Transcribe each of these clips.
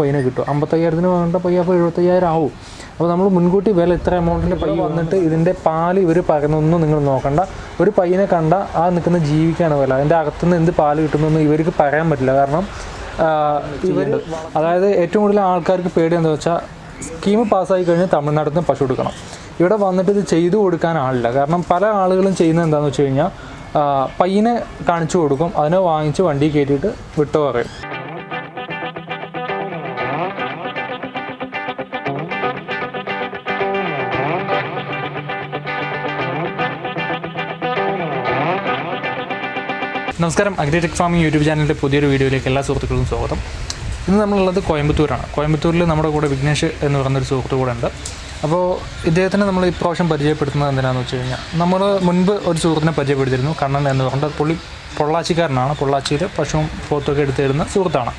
പയ്യനെ കിട്ടും. അമ്പത്തയ്യായിരത്തിന് വാങ്ങേണ്ട പയ്യ അപ്പോൾ എഴുപത്തയ്യായിരം ആവും. അപ്പോൾ നമ്മൾ മുൻകൂട്ടി വില ഇത്ര എമൗണ്ടിന്റെ പയ്യ വന്നിട്ട് ഇതിന്റെ പാൽ ഇവർ പറയുന്നൊന്നും നിങ്ങൾ നോക്കണ്ട. ഒരു പയ്യനെ കണ്ട ആ നിൽക്കുന്ന ജീവിക്കാണ് വില. അതിന്റെ അകത്തുനിന്ന് എന്ത് പാൽ കിട്ടുന്നതെന്ന് ഇവർക്ക് പറയാൻ പറ്റില്ല. കാരണം ഇവർ അതായത് ഏറ്റവും കൂടുതൽ ആൾക്കാർക്ക് പേടി എന്താ വെച്ചാൽ സ്കീം പാസ്സായി കഴിഞ്ഞാൽ തമിഴ്നാട്ടിൽ നിന്ന് പശു എടുക്കണം ഇവിടെ വന്നിട്ട് ഇത് ചെയ്തു കൊടുക്കാൻ ആളില്ല. കാരണം പല ആളുകളും ചെയ്യുന്നത് എന്താണെന്ന് വെച്ച് കഴിഞ്ഞാൽ പയ്യനെ കാണിച്ചു കൊടുക്കും. അതിനെ വാങ്ങിച്ച് വണ്ടി കയറ്റിയിട്ട് വിട്ടു പറയും. നമസ്കാരം. അഗ്രിടെക് ഫാമിംഗ് യൂട്യൂബ് ചാനലിന്റെ പുതിയൊരു വീഡിയോയിലേക്ക് എല്ലാ സുഹൃത്തുക്കൾക്കും സ്വാഗതം. ഇന്ന് നമ്മളുള്ളത് കോയമ്പത്തൂരാണ്. കോയമ്പത്തൂരിൽ നമ്മുടെ കൂടെ വിഘ്നേഷ് എന്ന് പറയുന്നൊരു സുഹൃത്തു കൂടെ ഉണ്ട്. അപ്പോൾ ഇദ്ദേഹത്തിന് നമ്മൾ ഇപ്രാവശ്യം പരിചയപ്പെടുത്തുന്നത് എന്തിനാണെന്ന് വെച്ച് കഴിഞ്ഞാൽ നമ്മൾ മുൻപ് ഒരു സുഹൃത്തിനെ പരിചയപ്പെടുത്തിയിരുന്നു കണ്ണൻ എന്ന് പറഞ്ഞിട്ട് പുള്ളി പൊള്ളാച്ചിക്കാരനാണ്. പൊള്ളാച്ചിയിൽ പശുവും പോത്തൊക്കെ എടുത്തു തരുന്ന സുഹൃത്താണ്.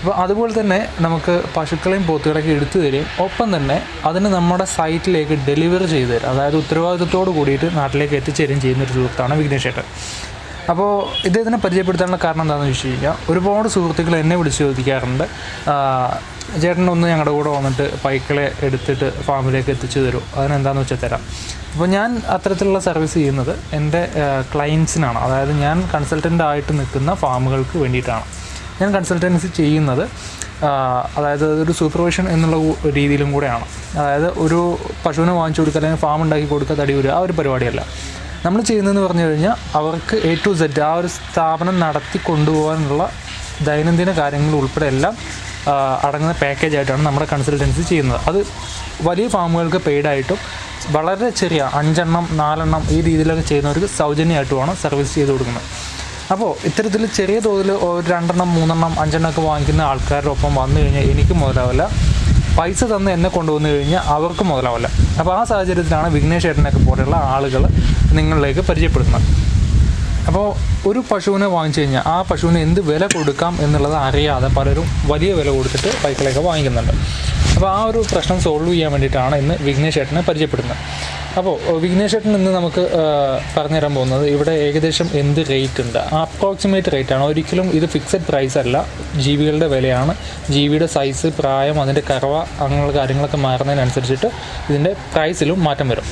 അപ്പോൾ അതുപോലെ തന്നെ നമുക്ക് പശുക്കളെയും പോത്തുകളെയൊക്കെ എടുത്തു തരികയും ഒപ്പം തന്നെ അതിന് നമ്മുടെ സൈറ്റിലേക്ക് ഡെലിവറി ചെയ്തു തരും. അതായത് ഉത്തരവാദിത്തത്തോട് കൂടിയിട്ട് നാട്ടിലേക്ക് എത്തിച്ചേരുകയും ചെയ്യുന്ന ഒരു സുഹൃത്താണ് വിഘ്നേഷ് ചേട്ടൻ അപ്പോൾ ഇദ്ദേഹത്തിനെ പരിചയപ്പെടുത്താനുള്ള കാരണം എന്താണെന്ന് വെച്ച് കഴിഞ്ഞാൽ ഒരുപാട് സുഹൃത്തുക്കൾ എന്നെ വിളിച്ച് ചോദിക്കാറുണ്ട്. ചേട്ടൻ ഒന്ന് ഞങ്ങളുടെ കൂടെ വന്നിട്ട് പൈക്കളെ എടുത്തിട്ട് ഫാമിലേക്ക് എത്തിച്ചു തരും. അതിനെന്താണെന്ന് വെച്ചാൽ തരാം. അപ്പോൾ ഞാൻ അത്തരത്തിലുള്ള സർവീസ് ചെയ്യുന്നത് എന്റെ ക്ലയൻസിനാണ് അതായത് ഞാൻ കൺസൾട്ടന്റ് ആയിട്ട് നിൽക്കുന്ന ഫാമുകൾക്ക് വേണ്ടിയിട്ടാണ്. ഞാൻ കൺസൾട്ടൻസി ചെയ്യുന്നത് അതായത് ഒരു സൂപ്പർവിഷൻ എന്നുള്ള രീതിയിലും കൂടെയാണ്. അതായത് ഒരു പശുവിനെ വാങ്ങിച്ചു കൊടുക്കുക അല്ലെങ്കിൽ ഫാം ഉണ്ടാക്കി കൊടുക്കുക തടി വരിക ആ ഒരു പരിപാടിയല്ല. നമ്മൾ ചെയ്യുന്നതെന്ന് പറഞ്ഞു കഴിഞ്ഞാൽ അവർക്ക് എ ടു സെഡ് ആ ഒരു സ്ഥാപനം നടത്തി കൊണ്ടുപോകാനുള്ള ദൈനംദിന കാര്യങ്ങൾ ഉൾപ്പെടെ എല്ലാം അടങ്ങുന്ന പാക്കേജ് ആയിട്ടാണ് നമ്മുടെ കൺസൾട്ടൻസി ചെയ്യുന്നത്. അത് വലിയ ഫാമുകൾക്ക് പെയ്ഡായിട്ടും വളരെ ചെറിയ അഞ്ചെണ്ണം നാലെണ്ണം ഈ രീതിയിലൊക്കെ ചെയ്യുന്നവർക്ക് സൗജന്യമായിട്ടുമാണ് സർവീസ് ചെയ്ത് കൊടുക്കുന്നത്. അപ്പോൾ ഇത്തരത്തിൽ ചെറിയ തോതിൽ രണ്ടെണ്ണം മൂന്നെണ്ണം അഞ്ചെണ്ണം ഒക്കെ വാങ്ങിക്കുന്ന ആൾക്കാരുടെ ഒപ്പം വന്നു കഴിഞ്ഞാൽ എനിക്ക് മുതലാവില്ല. പൈസ തന്ന് എന്നെ കൊണ്ടുവന്നു കഴിഞ്ഞാൽ അവർക്ക് മുതലാവില്ല അപ്പോൾ ആ സാഹചര്യത്തിലാണ് വിഘ്നേഷ് ഏട്ടനൊക്കെ പോലെയുള്ള ആളുകൾ നിങ്ങളിലേക്ക് പരിചയപ്പെടുത്തുന്നത്. അപ്പോൾ ഒരു പശുവിനെ വാങ്ങിച്ചു കഴിഞ്ഞാൽ ആ പശുവിന് എന്ത് വില കൊടുക്കാം എന്നുള്ളത് അറിയാതെ പലരും വലിയ വില കൊടുത്തിട്ട് പൈക്കളെയൊക്കെ വാങ്ങിക്കുന്നുണ്ട്. അപ്പോൾ ആ ഒരു പ്രശ്നം സോൾവ് ചെയ്യാൻ വേണ്ടിയിട്ടാണ് ഇന്ന് വിഘ്നേഷ് ഏട്ടനെ പരിചയപ്പെടുന്നത്. അപ്പോൾ വിഘ്നേഷ് ഏട്ടൻ ഇന്ന് നമുക്ക് പറഞ്ഞു പറഞ്ഞുതരാൻ പോകുന്നത് ഇവിടെ ഏകദേശം എന്ത് റേറ്റ് ഉണ്ട്? അപ്രോക്സിമേറ്റ് റേറ്റ് ആണ്. ഒരിക്കലും ഇത് ഫിക്സഡ് പ്രൈസ് അല്ല. ജീവികളുടെ വിലയാണ്. ജീവിയുടെ സൈസ് പ്രായം അതിന്റെ കറവ അങ്ങനെയുള്ള കാര്യങ്ങളൊക്കെ മാറുന്നതിനനുസരിച്ചിട്ട് ഇതിന്റെ പ്രൈസിലും മാറ്റം വരും.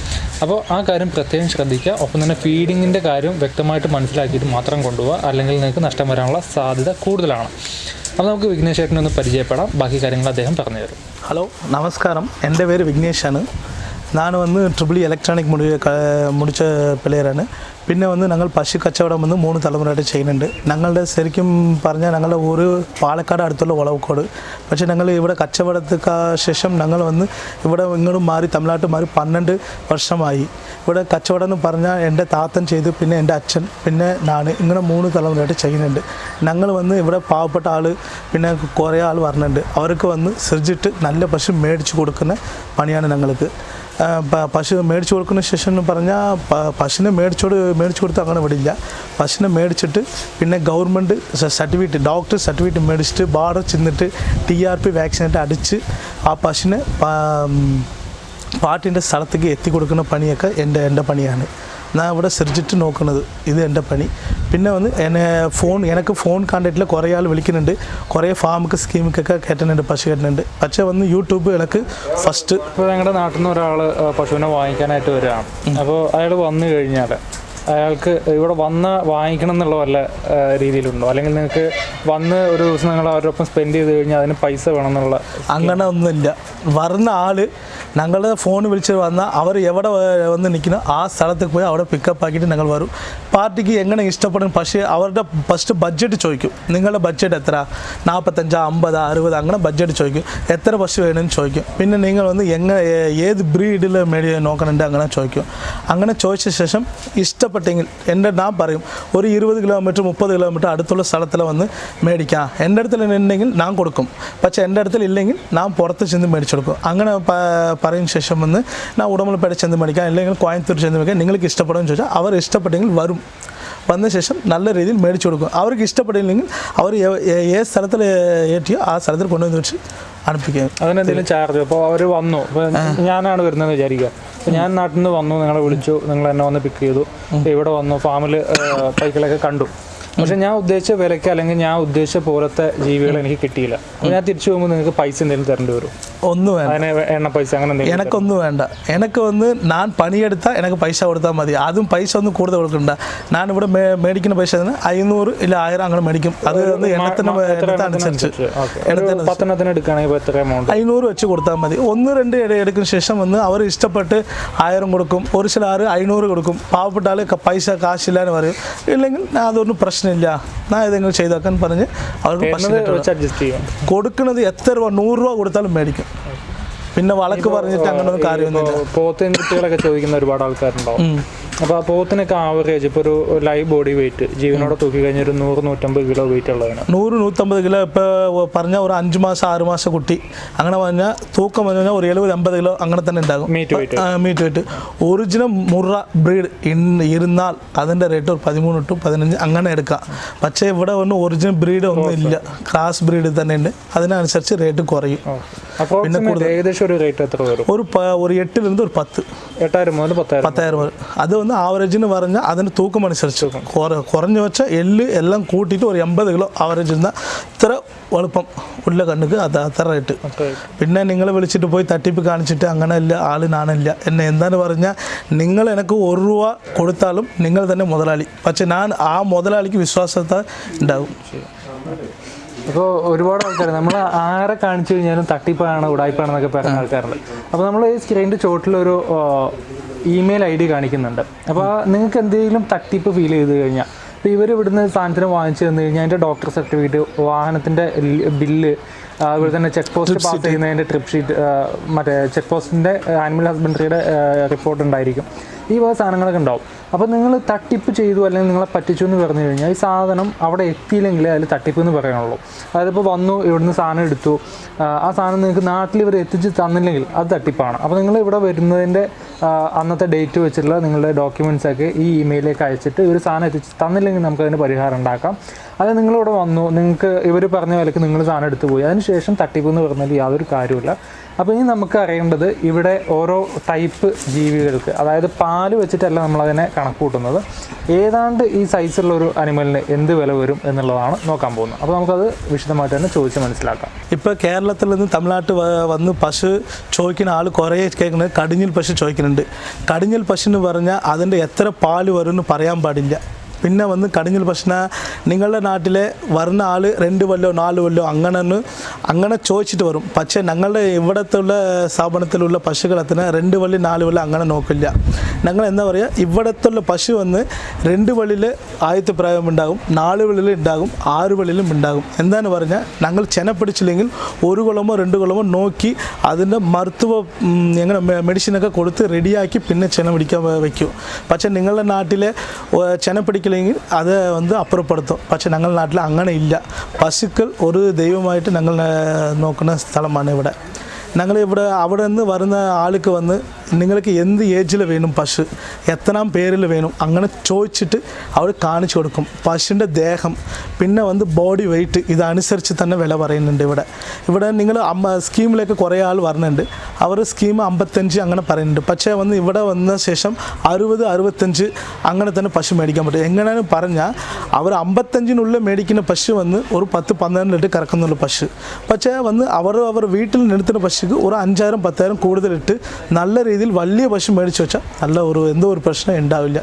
അപ്പോൾ ആ കാര്യം പ്രത്യേകം ശ്രദ്ധിക്കുക. ഒപ്പം തന്നെ ഫീഡിങ്ങിന്റെ കാര്യം വ്യക്തമായിട്ട് മനസ്സിലാക്കിയിട്ട് മാത്രം കൊണ്ടുപോകുക അല്ലെങ്കിൽ നിങ്ങൾക്ക് നഷ്ടം വരാനുള്ള സാധ്യത കൂടുതലാണ്. അപ്പോൾ നമുക്ക് വിഘ്നേഷ് ഒന്ന് പരിചയപ്പെടാം. ബാക്കി കാര്യങ്ങൾ അദ്ദേഹം പറഞ്ഞു തരും ഹലോ നമസ്കാരം. എന്റെ പേര് വിഘ്നേഷാണ്. ഞാൻ വന്ന് ട്രിപ്പിൾ ഇലക്ട്രോണിക് മുടി ക മുടിച്ച പിള്ളേരാണ് പിന്നെ വന്ന് ഞങ്ങൾ പശു കച്ചവടം വന്ന് മൂന്ന് തലമുറയായിട്ട് ചെയ്യുന്നുണ്ട്. ഞങ്ങളുടെ ശരിക്കും പറഞ്ഞാൽ ഞങ്ങളുടെ ഊര് പാലക്കാട് അടുത്തുള്ള വളവക്കോട്. പക്ഷേ ഞങ്ങൾ ഇവിടെ കച്ചവടത്തിന് ശേഷം ഞങ്ങൾ വന്ന് ഇവിടെ ഇങ്ങോട്ട് മാറി തമിഴ്നാട്ട് മാറി പന്ത്രണ്ട് വർഷമായി. ഇവിടെ കച്ചവടം എന്ന് പറഞ്ഞാൽ എന്റെ താത്തൻ ചെയ്തു പിന്നെ എന്റെ അച്ഛൻ പിന്നെ ഞാൻ ഇങ്ങനെ മൂന്ന് തലമുറയായിട്ട് ചെയ്യുന്നുണ്ട്. ഞങ്ങൾ വന്ന് ഇവിടെ പാവപ്പെട്ട ആൾ പിന്നെ കുറേ ആൾ വരുന്നുണ്ട് അവർക്ക് വന്ന് സൃജിട്ട് നല്ല പശു മേടിച്ചു കൊടുക്കുന്ന പണിയാണ് ഞങ്ങൾക്ക്. പശു മേടിച്ചു കൊടുക്കുന്ന ശേഷം എന്ന് പറഞ്ഞാൽ പശുവിനെ മേടിച്ചോട് മേടിച്ച് കൊടുത്താൽ അങ്ങനെ വിടില്ല പശുവിനെ മേടിച്ചിട്ട് പിന്നെ ഗവൺമെന്റ് സർട്ടിഫിക്കറ്റ് ഡോക്ടർ സർട്ടിഫിക്കറ്റ് മേടിച്ചിട്ട് ബാർഡർ ചെന്നിട്ട് ടി ആർ പി വാക്സിനേറ്റ് അടിച്ച് ആ പശുവിനെ പാട്ടിന്റെ സ്ഥലത്തേക്ക് എത്തി കൊടുക്കുന്ന പണിയൊക്കെ എന്റെ എന്റെ പണിയാണ്. ഞാൻ ഇവിടെ ശ്രദ്ധിച്ചിട്ട് നോക്കുന്നത്. ഇത് എന്റെ പണി. പിന്നെ വന്ന് എന്നെ ഫോൺ എനിക്ക് ഫോൺ കോണ്ടാക്റ്റിൽ കുറേ ആൾ വിളിക്കുന്നുണ്ട്. കുറേ ഫാമുക്ക് സ്കീമുക്കൊക്കെ കയറ്റുന്നുണ്ട് പശു കയറ്റുന്നുണ്ട്. പക്ഷേ വന്ന് യൂട്യൂബ് എനിക്ക് ഫസ്റ്റ് ഇപ്പോൾ ഞങ്ങളുടെ നാട്ടിൽ നിന്ന് ഒരാൾ പശുവിനെ വാങ്ങിക്കാനായിട്ട് വരികയാണ്. അപ്പോൾ അയാൾ വന്നു കഴിഞ്ഞാൽ അയാൾക്ക് ഇവിടെ വന്ന് വാങ്ങിക്കണം എന്നുള്ള വല്ല രീതിയിലുണ്ടോ? അല്ലെങ്കിൽ നിങ്ങൾക്ക് വന്ന് ഒരു ദിവസം നിങ്ങൾ അവരുടെ ഒപ്പം സ്പെൻഡ് ചെയ്ത് കഴിഞ്ഞാൽ അതിന് പൈസ വേണം എന്നുള്ള അങ്ങനെ ഒന്നുമില്ല. വരുന്ന ആൾ ഞങ്ങളുടെ ഫോൺ വിളിച്ച് വന്നാൽ അവർ എവിടെ വന്ന് നിൽക്കുന്ന ആ സ്ഥലത്തേക്ക് പോയി അവിടെ പിക്കപ്പ് ആക്കിയിട്ട് ഞങ്ങൾ വരും. പാർട്ടിക്ക് എങ്ങനെ ഇഷ്ടപ്പെടും? പക്ഷേ അവരുടെ ഫസ്റ്റ് ബഡ്ജറ്റ് ചോദിക്കും. നിങ്ങളുടെ ബഡ്ജറ്റ് എത്ര? നാൽപ്പത്തഞ്ച് അമ്പത് അറുപത് അങ്ങനെ ബഡ്ജറ്റ് ചോദിക്കും. എത്ര പശു വേണമെന്ന് ചോദിക്കും. പിന്നെ നിങ്ങൾ വന്ന് എങ്ങനെ ഏത് ബ്രീഡിൽ മേടി നോക്കണുണ്ട് അങ്ങനെ ചോദിക്കും. അങ്ങനെ ചോദിച്ച ശേഷം ഇഷ്ടപ്പെട്ടെങ്കിൽ എന്റെ ഞാൻ പറയും ഒരു ഇരുപത് കിലോമീറ്റർ മുപ്പത് കിലോമീറ്റർ അടുത്തുള്ള സ്ഥലത്തിൽ വന്ന് മേടിക്കാം. എന്റെ അടുത്തിൽ ഉണ്ടെങ്കിൽ ഞാൻ കൊടുക്കും. പക്ഷേ എന്റെ അടുത്തിൽ ഇല്ലെങ്കിൽ ഞാൻ പുറത്ത് ചെന്ന് മേടിച്ചു കൊടുക്കും. അങ്ങനെ പറയും ശേഷം വന്ന് ഞാൻ ഉടമലപ്പേട്ട ചെന്ന് മേടിക്കാം. അല്ലെങ്കിൽ കോയമ്പത്തൂർ ചെന്ന് മേടിക്കാം. നിങ്ങൾക്ക് ഇഷ്ടപ്പെടുമെന്ന് ചോദിച്ചാൽ അവർ ഇഷ്ടപ്പെട്ടെങ്കിൽ വരും. വന്ന ശേഷം നല്ല രീതിയിൽ മേടിച്ചു കൊടുക്കും. അവർക്ക് ഇഷ്ടപ്പെട്ടില്ലെങ്കിൽ അവർ ഏത് സ്ഥലത്തിൽ ഏറ്റിയോ ആ സ്ഥലത്തിൽ കൊണ്ടുവന്ന് വെച്ച് അനുപ്പിക്കുക അതിനെന്തെങ്കിലും ചാർജ്? അപ്പോൾ അവർ വന്നു. ഞാനാണ് വരുന്നതെന്ന് വിചാരിക്കുക. അപ്പോൾ ഞാൻ നാട്ടിൽ നിന്ന് വന്നു നിങ്ങളെ വിളിച്ചു നിങ്ങൾ എന്നെ വന്ന് പിക്ക് ചെയ്തു. ഇവിടെ വന്നു ഫാമിൽ സൈക്കിളൊക്കെ കണ്ടു. പക്ഷെ ഞാൻ ഉദ്ദേശിച്ച വിലയ്ക്ക് അല്ലെങ്കിൽ ഞാൻ ഉദ്ദേശിച്ച പോലത്തെ ജീവികൾ എനിക്ക് കിട്ടിയില്ല. ഞാൻ തിരിച്ചു പോകുമ്പോൾ നിങ്ങൾക്ക് പൈസ എന്തെങ്കിലും തരേണ്ടി വരും. ഒന്നും വേണ്ട. എണ്ണ പൈസ അങ്ങനെ എനക്കൊന്നും വേണ്ട. എനക്ക് വന്ന് ഞാൻ പണിയെടുത്താൽ എനിക്ക് പൈസ കൊടുത്താൽ മതി. അതും പൈസ ഒന്നും കൂടുതൽ കൊടുക്കണ്ട. ഞാൻ ഇവിടെ മേടിക്കുന്ന പൈസ അയ്യൂറ് ഇല്ല ആയിരം അങ്ങനെ മേടിക്കും. അത് വന്ന് എണ്ണത്തിനനുസരിച്ച് അഞ്ഞൂറ് വെച്ച് കൊടുത്താൽ മതി. ഒന്ന് രണ്ട് എടുക്കുന്ന ശേഷം വന്ന് അവർ ഇഷ്ടപ്പെട്ട് ആയിരം കൊടുക്കും. ഒരു ചില ആറ് അഞ്ഞൂറ് കൊടുക്കും. പാവപ്പെട്ടാൽ പൈസ കാശില്ല എന്ന് പറയും. ഇല്ലെങ്കിൽ അതൊന്നും പ്രശ്നം പ്രശ്നമില്ല ഞാൻ ഏതെങ്കിലും ചെയ്തേക്കാൻ പറഞ്ഞ് അവർക്ക് പ്രശ്നം കൊടുക്കുന്നത് എത്ര രൂപ? നൂറ് രൂപ കൊടുത്താലും മേടിക്കും. പിന്നെ വളക്ക് പറഞ്ഞിട്ട് അങ്ങനെ ഒന്നും കാര്യമൊന്നുമില്ല. പോത്തിന് കുട്ടികളൊക്കെ ചോദിക്കുന്ന ഒരുപാട് ആൾക്കാരുണ്ടാവും. അപ്പോൾ ആ പോത്തിനൊക്കെ ആവറേജ് ഇപ്പോൾ ഒരു ലൈവ് ബോഡി വെയിറ്റ് ജീവനോടെ തൂക്കി കഴിഞ്ഞ ഒരു നൂറ് നൂറ്റമ്പത് കിലോ വെയിറ്റ് ഉള്ളതാണ്. നൂറ് നൂറ്റമ്പത് കിലോ ഇപ്പോൾ പറഞ്ഞ ഒരു അഞ്ച് മാസം ആറ് മാസം കുട്ടി. അങ്ങനെ പറഞ്ഞാൽ തൂക്കം പറഞ്ഞു കഴിഞ്ഞാൽ ഒരു എഴുപത് അമ്പത് കിലോ അങ്ങനെ തന്നെ ഉണ്ടാകും. Meat weight meat weight original Murrah breed ഇരുന്നാൽ അതിന്റെ റേറ്റ് ഒരു പതിമൂന്ന് ടു പതിനഞ്ച് അങ്ങനെ എടുക്കാം. പക്ഷേ ഇവിടെ ഒന്നും ഒറിജിനൽ ബ്രീഡ് ഒന്നും ഇല്ല. ക്രാസ് ബ്രീഡ് തന്നെ ഉണ്ട്. അതിനനുസരിച്ച് റേറ്റ് കുറയും. പിന്നെ ഏകദേശം ഒരു റേറ്റ് എത്ര വരും? ഒരു ഒരു എട്ടിൽ നിന്ന് ഒരു പത്ത്. എട്ടായിരം മുതൽ പത്തായിരം പത്തായിരം അത് വന്ന് ആവറേജിന് പറഞ്ഞാൽ അതിന് തൂക്കം അനുസരിച്ച് കുറ കുറഞ്ഞു വെച്ച എല്ല് എല്ലാം കൂട്ടിയിട്ട് ഒരു എൺപത് കിലോ ആവറേജ് ഇരുന്നാൽ ഇത്ര എളുപ്പം ഉള്ള കണ്ണുക്ക് അത് അത്ര റേറ്റ് പിന്നെ നിങ്ങൾ വിളിച്ചിട്ട് പോയി തട്ടിപ്പ് കാണിച്ചിട്ട് അങ്ങനെ ഇല്ല ആൾ നാണില്ല. എന്നെ എന്താന്ന് പറഞ്ഞാൽ നിങ്ങൾ എനിക്ക് ഒരു രൂപ കൊടുത്താലും നിങ്ങൾ തന്നെ മുതലാളി. പക്ഷെ ഞാൻ ആ മുതലാളിക്ക് വിശ്വാസത്തെ ഉണ്ടാകും അപ്പോൾ ഒരുപാട് ആൾക്കാർ നമ്മൾ ആരെ കാണിച്ചു കഴിഞ്ഞാലും തട്ടിപ്പാണ് ഉടായ്പാണെന്നൊക്കെ പറയുന്ന ആൾക്കാരുണ്ട്. അപ്പോൾ നമ്മൾ ഈ സ്ക്രീനിന്റെ ചോട്ടിലൊരു ഇമെയിൽ ഐ ഡി കാണിക്കുന്നുണ്ട് അപ്പോൾ നിങ്ങൾക്ക് എന്തെങ്കിലും തട്ടിപ്പ് ഫീൽ ചെയ്ത് കഴിഞ്ഞാൽ ഇപ്പോൾ ഇവർ ഇവിടുന്ന് സാധനത്തിന് വാങ്ങിച്ചു തന്നു കഴിഞ്ഞാൽ അതിന്റെ ഡോക്ടർ സർട്ടിഫിക്കറ്റ് വാഹനത്തിന്റെ ബില്ല് അതുപോലെ തന്നെ ചെക്ക് പോസ്റ്റ് പാസ് ചെയ്യുന്നതിന്റെ ട്രിപ്പ് ഷീറ്റ് മറ്റേ ചെക്ക് പോസ്റ്റിന്റെ ആനിമൽ ഹസ്ബൻഡറിയുടെ റിപ്പോർട്ട് ഉണ്ടായിരിക്കും. ഈ വക സാധനങ്ങളൊക്കെ ഉണ്ടാവും. അപ്പോൾ നിങ്ങൾ തട്ടിപ്പ് ചെയ്തു അല്ലെങ്കിൽ നിങ്ങളെ പറ്റിച്ചു എന്ന് പറഞ്ഞു കഴിഞ്ഞാൽ ഈ സാധനം അവിടെ എത്തിയില്ലെങ്കിൽ അതിൽ തട്ടിപ്പ് എന്ന് പറയാനുള്ളൂ. അതായത് ഇപ്പോൾ വന്നു ഇവിടുന്ന് സാധനം എടുത്തു. ആ, സാധനം നിങ്ങൾക്ക് നാട്ടിൽ ഇവർ എത്തിച്ച് തന്നില്ലെങ്കിൽ അത് തട്ടിപ്പാണ്. അപ്പോൾ നിങ്ങൾ ഇവിടെ വരുന്നതിന്റെ അന്നത്തെ ഡേറ്റ് വെച്ചിട്ടുള്ള നിങ്ങളുടെ ഡോക്യുമെന്റ്സ് ഒക്കെ ഈ ഇമെയിലേക്ക് അയച്ചിട്ട് ഒരു സാധനം എത്തിച്ച് തന്നില്ലെങ്കിൽ നമുക്ക് അതിന് പരിഹാരം ഉണ്ടാക്കാം. അത് നിങ്ങളിവിടെ വന്നു നിങ്ങൾക്ക് ഇവർ പറഞ്ഞ വിലക്ക് നിങ്ങൾ സാധനം എടുത്തു പോയി. അതിനുശേഷം തട്ടിപ്പ് എന്ന് പറഞ്ഞാൽ യാതൊരു കാര്യമില്ല അപ്പോൾ ഇനി നമുക്ക് അറിയേണ്ടത് ഇവിടെ ഓരോ ടൈപ്പ് ജീവികൾക്ക് അതായത് പാൽ വെച്ചിട്ടല്ല നമ്മളതിനെ കണക്ക് കൂട്ടുന്നത് ഏതാണ്ട് ഈ സൈസുള്ള ഒരു അനിമലിന് എന്ത് വില വരും എന്നുള്ളതാണ് നോക്കാൻ പോകുന്നത്. അപ്പോൾ നമുക്കത് വിശദമായിട്ട് തന്നെ ചോദിച്ച് മനസ്സിലാക്കാം. ഇപ്പോൾ കേരളത്തിൽ നിന്ന് തമിഴ്നാട്ടിൽ വന്ന് പശു ചോദിക്കുന്ന ആൾ കുറേ കേൾക്കുന്നത് കടിഞ്ഞിൽ പശു ചോദിക്കുന്നുണ്ട്. കടിഞ്ഞിൽ പശു എന്ന് പറഞ്ഞാൽ അതിന്റെ എത്ര പാൽ വരും എന്ന് പറയാൻ പാടില്ല. പിന്നെ വന്ന് കടിഞ്ഞൽ പ്രശ്ന. നിങ്ങളുടെ നാട്ടിലെ വരുന്ന ആൾ രണ്ട് കൊല്ലോ നാല് കൊല്ലോ അങ്ങനെ അങ്ങനെ ചോദിച്ചിട്ട് വരും. പക്ഷേ ഞങ്ങളുടെ ഇവിടത്തുള്ള സ്ഥാപനത്തിലുള്ള പശുക്കളത്തിന് രണ്ട് വള്ളി നാല് വള്ളി അങ്ങനെ നോക്കില്ല. ഞങ്ങൾ എന്താ പറയുക ഇവിടത്തുള്ള പശു വന്ന് രണ്ട് വള്ളിയിൽ ആദ്യത്തെ പ്രായം ഉണ്ടാകും നാല് വള്ളിയിൽ ഉണ്ടാകും ആറ് വള്ളിയിലും ഉണ്ടാകും. എന്താന്ന് പറഞ്ഞാൽ ഞങ്ങൾ ചെന പിടിച്ചില്ലെങ്കിൽ ഒരു കുളമോ രണ്ട് കുളമോ നോക്കി അതിന്റെ മരുത്തുവ ഞങ്ങളുടെ മെഡിസിനൊക്കെ കൊടുത്ത് റെഡിയാക്കി പിന്നെ ചെന പിടിക്കാൻ വയ്ക്കും പക്ഷേ നിങ്ങളുടെ നാട്ടിലെ ചെന ചെന പിടിക്കില്ലെങ്കിൽ അത് വന്ന് അപ്പുറപ്പെടുത്തും പക്ഷേ ഞങ്ങളുടെ നാട്ടിൽ അങ്ങനെ ഇല്ല പശുക്കൾ ഒരു ദൈവമായിട്ട് ഞങ്ങൾ ഏർ, നോക്കുന്ന സ്ഥലമാണ് ഇവിടെ ഞങ്ങൾ ഇവിടെ അവിടെ നിന്ന് വരുന്ന ആൾക്ക് വന്ന് നിങ്ങൾക്ക് എന്ത് ഏജിൽ വേണം പശു? എത്രാം പേരിൽ വേണം? അങ്ങനെ ചോദിച്ചിട്ട് അവർ കാണിച്ചു കൊടുക്കും. പശുവിന്റെ ദേഹം പിന്നെ വന്ന് ബോഡി വെയിറ്റ് ഇതനുസരിച്ച് തന്നെ വില പറയുന്നുണ്ട് ഇവിടെ. ഇവിടെ നിങ്ങൾ അമ്മ സ്കീമിലേക്ക് കുറേ ആൾ വരുന്നുണ്ട് അവർ സ്കീം അമ്പത്തഞ്ച് അങ്ങനെ പറയുന്നുണ്ട്. പക്ഷേ വന്ന് ഇവിടെ വന്ന ശേഷം അറുപത് അറുപത്തഞ്ച് അങ്ങനെ തന്നെ പശു മേടിക്കാൻ പറ്റും. എങ്ങനെയാണ് പറഞ്ഞാൽ അവർ അമ്പത്തഞ്ചിനുള്ളിൽ മേടിക്കുന്ന പശു വന്ന് ഒരു പത്ത് പന്ത്രണ്ട് ലിറ്റർ കറക്കുന്നുള്ള പശു. പക്ഷേ വന്ന് അവർ അവർ വീട്ടിൽ നിർത്തുന്ന പശുക്ക് ഒരു അഞ്ചായിരം പത്തായിരം കൂടുതലിട്ട് നല്ല രീതിയിൽ വലിയ പശു മേടിച്ച് വെച്ചാൽ നല്ല ഒരു എന്തോ ഒരു പ്രശ്നം ഉണ്ടാവില്ല.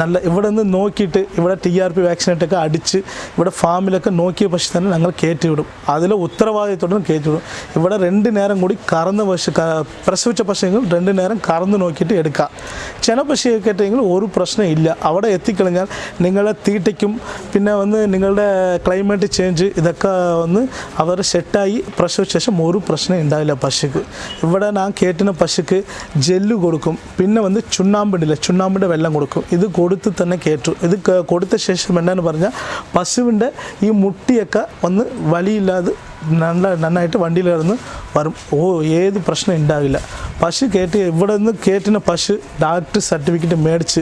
നല്ല ഇവിടെ നിന്ന് നോക്കിയിട്ട് ഇവിടെ ടി ആർ പി വാക്സിനേറ്റൊക്കെ അടിച്ച് ഇവിടെ ഫാമിലൊക്കെ നോക്കിയ പശു തന്നെ ഞങ്ങൾ കയറ്റി വിടും അതിൽ ഉത്തരവാദിത്തോടെ കയറ്റി വിടും ഇവിടെ രണ്ട് നേരം കൂടി കറന്ന് പശു പ്രസവിച്ച പശുവെങ്കിൽ രണ്ട് നേരം കറന്ന് നോക്കിയിട്ട് എടുക്കാം. ചില പശുയെ ആയിട്ടെങ്കിൽ ഒരു പ്രശ്നം ഇല്ല. അവിടെ എത്തിക്കഴിഞ്ഞാൽ നിങ്ങളെ തീറ്റയ്ക്കും പിന്നെ വന്ന് നിങ്ങളുടെ ക്ലൈമറ്റ് ചേഞ്ച് ഇതൊക്കെ വന്ന് അവർ സെറ്റായി പ്രസവിച്ച ശേഷം ഒരു പ്രശ്നം ഉണ്ടാവില്ല പശുക്ക് ഇവിടെ ഞാൻ കയറ്റുന്ന പശുക്ക് ജെല്ല് കൊടുക്കും. പിന്നെ വന്ന് ചുണ്ണാമ്പിടില്ല ചുണ്ണാമ്പിന്റെ വെള്ളം കൊടുക്കും. ഇത് കൊടുത്ത് തന്നെ കയറ്റും ഇത് കൊടുത്ത ശേഷം എന്താണെന്ന് പറഞ്ഞാൽ പശുവിന്റെ ഈ മുട്ടിയൊക്കെ ഒന്ന് വലിയില്ലാതെ നല്ല നന്നായിട്ട് വണ്ടിയിൽ കിടന്ന് വരും. ഓ ഏത് പ്രശ്നം ഉണ്ടാവില്ല. പശു കയറ്റി ഇവിടെ നിന്ന് കയറ്റുന്ന പശു ഡാക്ടർ സർട്ടിഫിക്കറ്റ് മേടിച്ച്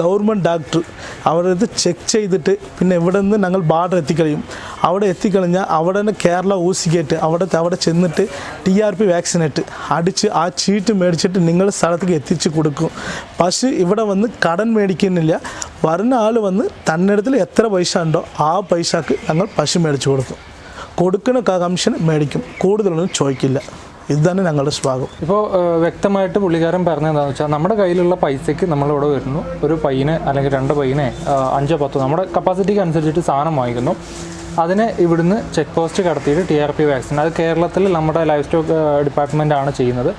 ഗവൺമെന്റ് ഡാക്ടർ അവരത് ചെക്ക് ചെയ്തിട്ട് പിന്നെ ഇവിടെ നിന്ന് ഞങ്ങൾ ബാർഡർ എത്തിക്കഴിയും അവിടെ എത്തിക്കഴിഞ്ഞാൽ അവിടെ തന്നെ കേരള ഊസിക്കേറ്റ് അവിടെ അവിടെ ചെന്നിട്ട് ടി ആർ പി വാക്സിനേറ്റ് അടിച്ച് ആ ചീട്ട് മേടിച്ചിട്ട് നിങ്ങൾ സ്ഥലത്തേക്ക് എത്തിച്ച് കൊടുക്കും. പശു ഇവിടെ വന്ന് കടൻ മേടിക്കുന്നില്ല. വരുന്ന ആൾ വന്ന് തന്നിടത്തിൽ എത്ര പൈസ ഉണ്ടോ ആ പൈസക്ക് ഞങ്ങൾ പശു മേടിച്ച് കൊടുക്കും. കൊടുക്കുന്ന കമ്മീഷൻ മേടിക്കും. കൂടുതലൊന്നും ചോദിക്കില്ല. ഇത് തന്നെ ഞങ്ങളുടെ സ്വാഗതം. ഇപ്പോൾ വ്യക്തമായിട്ട് പുള്ളിക്കാരൻ പറഞ്ഞത് എന്താണെന്ന് വെച്ചാൽ നമ്മുടെ കയ്യിലുള്ള പൈസയ്ക്ക് നമ്മളിവിടെ വരുന്നു. ഒരു പയ്യനെ അല്ലെങ്കിൽ രണ്ട് പയ്യനെ അഞ്ചോ പത്തോ നമ്മുടെ കപ്പാസിറ്റിക്ക് അനുസരിച്ചിട്ട് സാധനം വാങ്ങിക്കുന്നു. അതിനെ ഇവിടുന്ന് ചെക്ക് പോസ്റ്റ് കടത്തിയിട്ട് ടി ആർ പി വാക്സിൻ അത് കേരളത്തിൽ നമ്മുടെ ലൈഫ് സ്റ്റോക്ക് ഡിപ്പാർട്ട്മെന്റ് ആണ് ചെയ്യുന്നത്.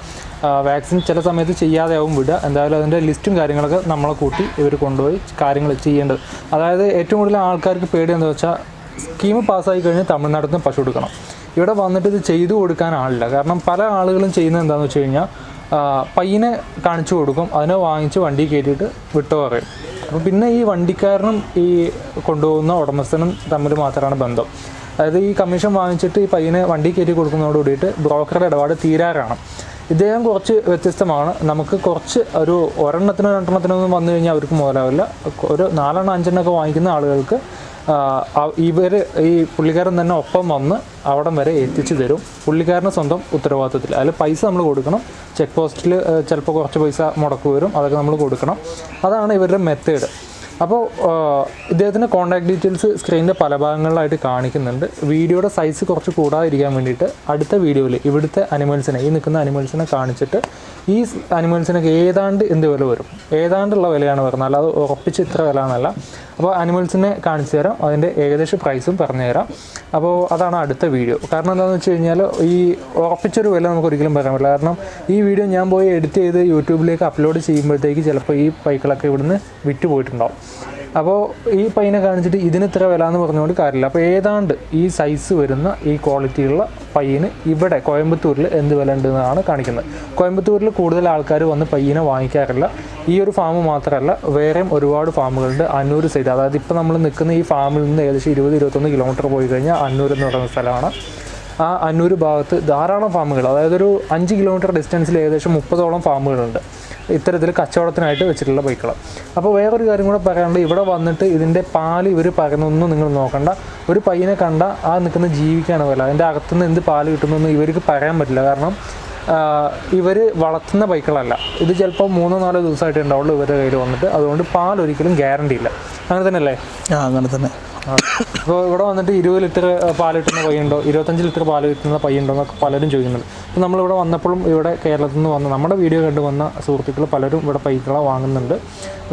വാക്സിൻ ചില സമയത്ത് ചെയ്യാതെ ആവും വിടുക. എന്തായാലും അതിന്റെ ലിസ്റ്റും കാര്യങ്ങളൊക്കെ നമ്മളെ കൂട്ടി ഇവർ കൊണ്ടുപോയി കാര്യങ്ങൾ ചെയ്യേണ്ടത്. അതായത് ഏറ്റവും കൂടുതൽ ആൾക്കാർക്ക് പേടി എന്താ വെച്ചാൽ സ്കീം പാസ്സായി കഴിഞ്ഞാൽ തമിഴ്നാട്ടിൽ നിന്ന് പശു എടുക്കണം ഇവിടെ വന്നിട്ട് ഇത് ചെയ്തു കൊടുക്കാൻ ആളില്ല. കാരണം പല ആളുകളും ചെയ്യുന്നത് എന്താണെന്ന് വെച്ച് കഴിഞ്ഞാൽ പയ്യനെ കാണിച്ചു കൊടുക്കും അതിനെ വാങ്ങിച്ച് വണ്ടി കയറ്റിയിട്ട് വിട്ടു പറയും. അപ്പോൾ പിന്നെ ഈ വണ്ടിക്കാരനും ഈ കൊണ്ടുപോകുന്ന ഉടമസ്ഥനും തമ്മിൽ മാത്രമാണ് ബന്ധം. അതായത് ഈ കമ്മീഷൻ വാങ്ങിച്ചിട്ട് ഈ പയ്യനെ വണ്ടി കയറ്റി കൊടുക്കുന്നതോട് കൂടിയിട്ട് ബ്രോക്കറുടെ ഇടപാട് തീരാറാണ്. ഇദ്ദേഹം കുറച്ച് വ്യത്യസ്തമാണ്. നമുക്ക് കുറച്ച് ഒരു ഒരെണ്ണത്തിനോ രണ്ടെണ്ണത്തിനോ ഒന്നും വന്നു കഴിഞ്ഞാൽ അവർക്ക് മുതലാവില്ല. ഒരു നാലെണ്ണം അഞ്ചെണ്ണമൊക്കെ വാങ്ങിക്കുന്ന ആളുകൾക്ക് ഇവർ ഈ പുള്ളിക്കാരൻ തന്നെ ഒപ്പം വന്ന് അവിടം വരെ എത്തിച്ചു തരും. പുള്ളിക്കാരന് സ്വന്തം ഉത്തരവാദിത്തത്തിൽ അതിൽ പൈസ നമ്മൾ കൊടുക്കണം. ചെക്ക് പോസ്റ്റിൽ ചിലപ്പോൾ കുറച്ച് പൈസ മുടക്ക് വരും. അതൊക്കെ നമ്മൾ കൊടുക്കണം. അതാണ് ഇവരുടെ മെത്തേഡ് അപ്പോൾ ഇദ്ദേഹത്തിന്റെ കോൺടാക്ട് ഡീറ്റെയിൽസ് സ്ക്രീനിന്റെ പല ഭാഗങ്ങളിലായിട്ട് കാണിക്കുന്നുണ്ട്. വീഡിയോയുടെ സൈസ് കുറച്ച് കൂടാതിരിക്കാൻ വേണ്ടിയിട്ട് അടുത്ത വീഡിയോയിൽ ഇവിടുത്തെ അനിമൽസിനെ ഈ നിൽക്കുന്ന അനിമൽസിനെ കാണിച്ചിട്ട് ഈ അനിമൽസിനൊക്കെ ഏതാണ്ട് എന്ത് വില വരും? ഏതാണ്ടുള്ള വിലയാണ് വരുന്നത് അല്ലാതെ ഉറപ്പിച്ച് ഇത്ര വില എന്നല്ല. അപ്പോൾ അനിമൽസിനെ കാണിച്ചു തരാം. അതിന്റെ ഏകദേശ പ്രൈസും പറഞ്ഞു തരാം. അപ്പോൾ അതാണ് അടുത്ത വീഡിയോ. കാരണം എന്താണെന്ന് വെച്ച് കഴിഞ്ഞാൽ ഈ ഉറപ്പിച്ചൊരു വില നമുക്ക് ഒരിക്കലും പറയാൻ പറ്റില്ല. കാരണം ഈ വീഡിയോ ഞാൻ പോയി എഡിറ്റ് ചെയ്ത് യൂട്യൂബിലേക്ക് അപ്ലോഡ് ചെയ്യുമ്പോഴത്തേക്ക് ചിലപ്പോൾ ഈ പൈക്കളൊക്കെ ഇവിടുന്ന് വിറ്റ് പോയിട്ടുണ്ടാവും അപ്പോൾ ഈ പൈനെ കാണിച്ചിട്ട് ഇതിന് ഇത്ര വില എന്ന് പറഞ്ഞുകൊണ്ട് കാര്യമില്ല. അപ്പോൾ ഏതാണ്ട് ഈ സൈസ് വരുന്ന ഈ ക്വാളിറ്റിയുള്ള പയ്യന് ഇവിടെ കോയമ്പത്തൂരിൽ എന്ത് വില ഉണ്ടെന്നാണ് കാണിക്കുന്നത്. കോയമ്പത്തൂരിൽ കൂടുതൽ ആൾക്കാർ വന്ന് പയ്യനെ വാങ്ങിക്കാറില്ല. ഈ ഒരു ഫാം മാത്രമല്ല വേറെയും ഒരുപാട് ഫാമുകളുണ്ട് അന്നൂർ സൈഡ് അതായത് ഇപ്പോൾ നമ്മൾ നിൽക്കുന്ന ഈ ഫാമിൽ നിന്ന് ഏകദേശം ഇരുപത് ഇരുപത്തൊന്ന് കിലോമീറ്റർ പോയി കഴിഞ്ഞാൽ അന്നൂർ എന്ന് പറയുന്ന സ്ഥലമാണ്. ആ അന്നൂർ ഭാഗത്ത് ധാരാളം ഫാമുകൾ അതായത് ഒരു അഞ്ച് കിലോമീറ്റർ ഡിസ്റ്റൻസിൽ ഏകദേശം മുപ്പതോളം ഫാമുകളുണ്ട് ഇത്തരത്തിൽ കച്ചവടത്തിനായിട്ട് വെച്ചിട്ടുള്ള ബൈക്കുകൾ അപ്പോൾ വേറൊരു കാര്യം കൂടെ പറയാനുണ്ട്. ഇവിടെ വന്നിട്ട് ഇതിന്റെ പാൽ ഇവർ പകരുന്നൊന്നും നിങ്ങൾ നോക്കണ്ട. ഒരു പയ്യനെ കണ്ട ആ നിൽക്കുന്ന ജീവിക്കാണ് വില അതിന്റെ അകത്തുനിന്ന് എന്ത് പാൽ കിട്ടുന്നതെന്ന് ഇവർക്ക് പറയാൻ പറ്റില്ല. കാരണം ഇവർ വളർത്തുന്ന ബൈക്കുകളല്ല. ഇത് ചിലപ്പോൾ മൂന്നോ നാലോ ദിവസമായിട്ട് ഉണ്ടാവുള്ളൂ ഇവരുടെ കയ്യിൽ വന്നിട്ട്. അതുകൊണ്ട് പാൽ ഒരിക്കലും ഗ്യാരണ്ടി ഇല്ല. അങ്ങനെ തന്നെയല്ലേ? ആ അങ്ങനെ തന്നെ. അപ്പോൾ ഇവിടെ വന്നിട്ട് ഇരുപത് ലിറ്റർ പാൽ കിട്ടുന്ന പയ്യുണ്ടോ? ഇരുപത്തഞ്ച് ലിറ്റർ പാൽ കിട്ടുന്ന പയ്യുണ്ടോ എന്നൊക്കെ പലരും ചോദിക്കുന്നുണ്ട്. അപ്പോൾ നമ്മളിവിടെ വന്നപ്പോഴും ഇവിടെ കേരളത്തിൽ നിന്ന് വന്ന നമ്മുടെ വീഡിയോ കണ്ട് വന്ന സുഹൃത്തുക്കൾ പലരും ഇവിടെ പൈക്കളെ വാങ്ങുന്നുണ്ട്.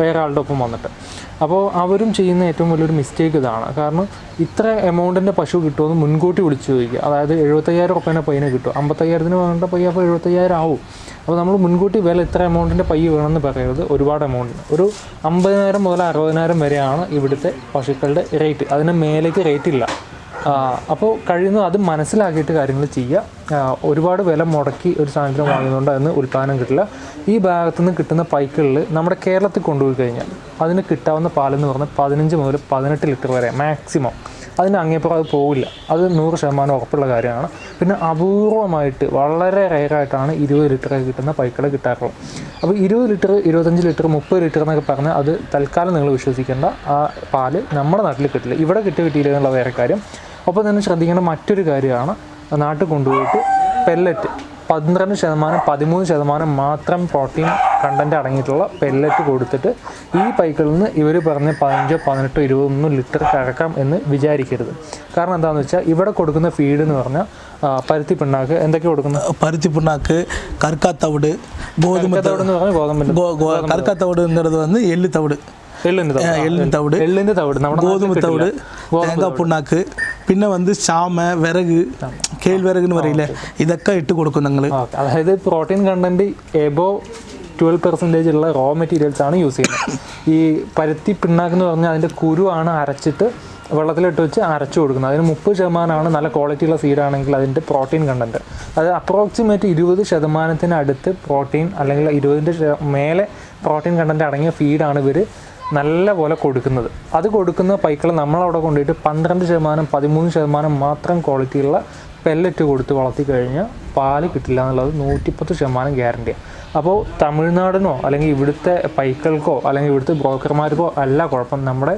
വേറെ ആളുടെ ഒപ്പം വന്നിട്ട്. അപ്പോൾ അവരും ചെയ്യുന്ന ഏറ്റവും വലിയൊരു മിസ്റ്റേക്ക് ഇതാണ്. കാരണം ഇത്ര എമൗണ്ടിന്റെ പശു കിട്ടുമെന്ന് മുൻകൂട്ടി വിളിച്ചു ചോദിക്കുക. അതായത് എഴുപത്തയ്യായിരം ഉറപ്പേനെ പയ്യനെ കിട്ടും. അമ്പത്തയ്യായിരത്തിന് വേണ്ട പയ്യ അപ്പോൾ എഴുപത്തയ്യായിരം ആവും അപ്പോൾ നമ്മൾ മുൻകൂട്ടി വില ഇത്ര എമൗണ്ടിന്റെ പയ്യ വേണമെന്ന് പറയരുത്. ഒരുപാട് എമൗണ്ടിന് ഒരു അമ്പതിനായിരം മുതൽ അറുപതിനായിരം വരെയാണ് ഇവിടുത്തെ പശുക്കളുടെ റേറ്റ് അതിന് മേലേക്ക് റേറ്റ് ഇല്ല. അപ്പോൾ കഴിയുന്നത് അത് മനസ്സിലാക്കിയിട്ട് കാര്യങ്ങൾ ചെയ്യുക. ഒരുപാട് വില മുടക്കി ഒരു സാധനത്തിന് വാങ്ങുന്നതുകൊണ്ട് അതിന് ഉൽപ്പാദനം കിട്ടില്ല. ഈ ഭാഗത്തു നിന്ന് കിട്ടുന്ന പൈക്കുകളിൽ നമ്മുടെ കേരളത്തിൽ കൊണ്ടുപോയി കഴിഞ്ഞാൽ അതിന് കിട്ടാവുന്ന പാലെന്ന് പറഞ്ഞാൽ പതിനഞ്ച് മുതൽ പതിനെട്ട് ലിറ്റർ വരെ മാക്സിമം. അതിന് അങ്ങേപ്പുറം അത് പോവില്ല. അത് നൂറ് ശതമാനം ഉറപ്പുള്ള കാര്യമാണ്. പിന്നെ അപൂർവമായിട്ട് വളരെ റയറായിട്ടാണ് ഇരുപത് ലിറ്ററൊക്കെ കിട്ടുന്ന പൈക്കളെ കിട്ടാറുള്ളത്. അപ്പോൾ ഇരുപത് ലിറ്റർ ഇരുപത്തഞ്ച് ലിറ്റർ മുപ്പത് ലിറ്റർ എന്നൊക്കെ പറഞ്ഞാൽ അത് തൽക്കാലം നിങ്ങൾ വിശ്വസിക്കേണ്ട ആ പാൽ നമ്മുടെ നാട്ടിൽ കിട്ടില്ല. ഇവിടെ കിട്ടി കിട്ടിയില്ല എന്നുള്ള വേറെ കാര്യം. ഒപ്പം തന്നെ ശ്രദ്ധിക്കേണ്ട മറ്റൊരു കാര്യമാണ് നാട്ടിൽ കൊണ്ടുപോയിട്ട് പെല്ലറ്റ് പന്ത്രണ്ട് ശതമാനം പതിമൂന്ന് ശതമാനം മാത്രം പ്രോട്ടീൻ കണ്ടന്റ് അടങ്ങിയിട്ടുള്ള പെല്ലറ്റ് കൊടുത്തിട്ട് ഈ പൈക്കിൽ നിന്ന് ഇവർ പറഞ്ഞ് പതിനഞ്ചോ പതിനെട്ടോ ഇരുപതൊന്നും ലിറ്റർ കറക്കാം എന്ന് വിചാരിക്കരുത്. കാരണം എന്താണെന്ന് വെച്ചാൽ ഇവിടെ കൊടുക്കുന്ന ഫീഡ് എന്ന് പറഞ്ഞാൽ പരുത്തി പിണ്ണാക്ക് എന്തൊക്കെ കൊടുക്കുന്നത് പരുത്തി പിണ്ണാക്ക് കർക്കാത്തവിട് ഗോതമ്പ് തവിട് എന്ന് പറഞ്ഞാൽ ഗോതമ്പ് കർക്കാത്തവിട് എന്നുള്ളത് വന്ന് എല്ലുത്തവിട് எள்ளு தவிடு എള്ളിൻ്റെ തവിട് നമ്മുടെ கோதுமை നാട്ടിൽ தவிடு தேங்காய் புண்ணாக்கு பின்ன வந்து சாமை விறகு கேழ்விறகுன்னு வரையில ഇതൊക്കെ ഇട്ട് കൊടുക്കും ഞങ്ങൾ ഓക്കെ അതായത് protein content above twelve percentage ഉള്ള റോ മെറ്റീരിയൽസ് ആണ് യൂസ് ചെയ്യുന്നത് ഈ പരുത്തി പിണ്ണാക്ക് എന്ന് പറഞ്ഞാൽ അതിൻ്റെ കുരുവാണ് അരച്ചിട്ട് വെള്ളത്തിലിട്ട് വെച്ച് അരച്ചു കൊടുക്കുന്നത് അതിന് മുപ്പത് ശതമാനമാണ് നല്ല ക്വാളിറ്റിയുള്ള സീഡാണെങ്കിൽ അതിൻ്റെ പ്രോട്ടീൻ കണ്ടന്റ് അത് അപ്രോക്സിമേറ്റ് ഇരുപത് ശതമാനത്തിന് അടുത്ത് പ്രോട്ടീൻ അല്ലെങ്കിൽ ഇരുപതിൻ്റെ മേലെ പ്രോട്ടീൻ കണ്ടന്റ് അടങ്ങിയ ഫീഡാണ് ഇവർ നല്ല പോലെ കൊടുക്കുന്നത്. അത് കൊടുക്കുന്ന പൈക്കൾ നമ്മളവിടെ കൊണ്ടുപോയിട്ട് പന്ത്രണ്ട് ശതമാനം പതിമൂന്ന് ശതമാനം മാത്രം ക്വാളിറ്റിയുള്ള പെല്ലറ്റ് കൊടുത്ത് വളർത്തി കഴിഞ്ഞാൽ പാൽ കിട്ടില്ല എന്നുള്ളത് നൂറ്റിപ്പത്ത് ശതമാനം ഗ്യാരണ്ടിയാണ് അപ്പോൾ തമിഴ്നാടിനോ അല്ലെങ്കിൽ ഇവിടുത്തെ പൈക്കൾക്കോ അല്ലെങ്കിൽ ഇവിടുത്തെ ബ്രോക്കർമാർക്കോ അല്ല കുഴപ്പം. നമ്മുടെ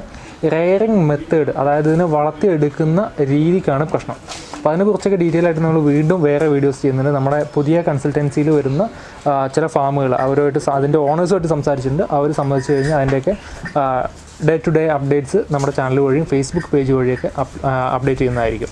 റെയറിങ് മെത്തേഡ് അതായത് ഇതിനെ വളർത്തിയെടുക്കുന്ന രീതിക്കാണ് പ്രശ്നം. അപ്പോൾ അതിനെക്കുറിച്ചൊക്കെ ഡീറ്റെയിൽ ആയിട്ട് നമ്മൾ വീണ്ടും വേറെ വീഡിയോസ് ചെയ്യുന്നുണ്ട്. നമ്മുടെ പുതിയ കൺസൾട്ടൻസിയിൽ വരുന്ന ചില ഫാമുകൾ അവരുമായിട്ട് അതിന്റെ ഓണേഴ്സുമായിട്ട് സംസാരിച്ചിട്ടുണ്ട്. അവർ സംബന്ധിച്ച് കഴിഞ്ഞാൽ അതിന്റെയൊക്കെ ഡേ ടു ഡേ അപ്ഡേറ്റ്സ് നമ്മുടെ ചാനൽ വഴിയും ഫേസ്ബുക്ക് പേജ് വഴിയൊക്കെ അപ്ഡേറ്റ് ചെയ്യുന്നതായിരിക്കും.